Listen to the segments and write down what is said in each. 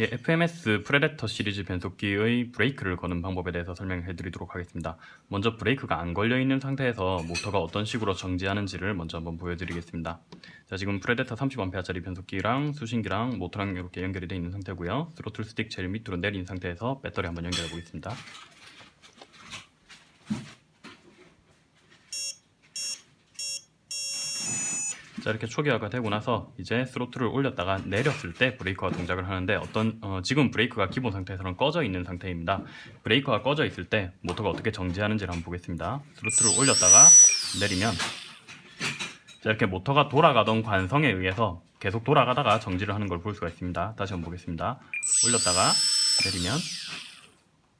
예, FMS 프레데터 시리즈 변속기의 브레이크를 거는 방법에 대해서 설명해 드리도록 하겠습니다. 먼저 브레이크가 안 걸려 있는 상태에서 모터가 어떤 식으로 정지하는지를 먼저 한번 보여드리겠습니다. 자, 지금 프레데터 30A짜리 변속기랑 수신기랑 모터랑 이렇게 연결이 되어 있는 상태고요. throttle stick 제일 밑으로 내린 상태에서 배터리 한번 연결해 보겠습니다. 자 이렇게 초기화가 되고 나서 이제 스로틀을 올렸다가 내렸을 때 브레이크가 동작을 하는데 어떤 어, 지금 브레이크가 기본 상태에서는 꺼져 있는 상태입니다. 브레이크가 꺼져 있을 때 모터가 어떻게 정지하는지를 한번 보겠습니다. 스로틀을 올렸다가 내리면 자 이렇게 모터가 돌아가던 관성에 의해서 계속 돌아가다가 정지를 하는 걸 볼 수가 있습니다. 다시 한번 보겠습니다. 올렸다가 내리면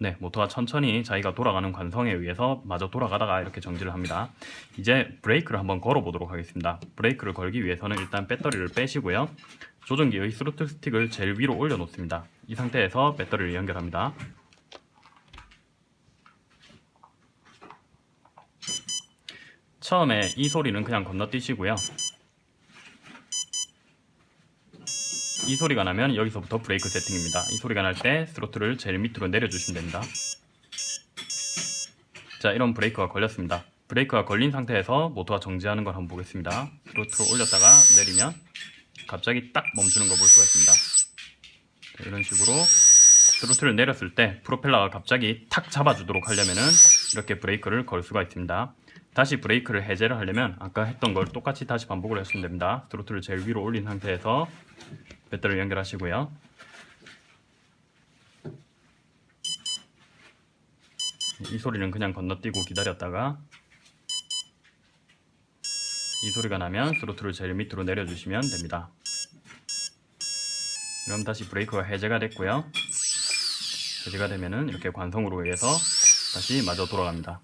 네, 모터가 천천히 자기가 돌아가는 관성에 의해서 마저 돌아가다가 이렇게 정지를 합니다. 이제 브레이크를 한번 걸어 보도록 하겠습니다. 브레이크를 걸기 위해서는 일단 배터리를 빼시고요. 조종기의 스로틀 스틱을 제일 위로 올려 놓습니다. 이 상태에서 배터리를 연결합니다. 처음에 이 소리는 그냥 건너뛰시고요. 이 소리가 나면 여기서부터 브레이크 세팅입니다. 이 소리가 날 때 스로틀을 제일 밑으로 내려주시면 됩니다. 자, 이런 브레이크가 걸렸습니다. 브레이크가 걸린 상태에서 모터가 정지하는 걸 한번 보겠습니다. 스로틀을 올렸다가 내리면 갑자기 딱 멈추는 걸 볼 수가 있습니다. 자, 이런 식으로 스로틀을 내렸을 때 프로펠러가 갑자기 탁 잡아주도록 하려면은 이렇게 브레이크를 걸 수가 있습니다. 다시 브레이크를 해제를 하려면 아까 했던 걸 똑같이 다시 반복을 하시면 됩니다. 스로틀을 제일 위로 올린 상태에서 배터리를 연결하시고요. 이 소리는 그냥 건너뛰고 기다렸다가 이 소리가 나면 스로틀을 제일 밑으로 내려주시면 됩니다. 그럼 다시 브레이크가 해제가 됐고요. 해제가 되면은 이렇게 관성으로 의해서 다시 마저 돌아갑니다.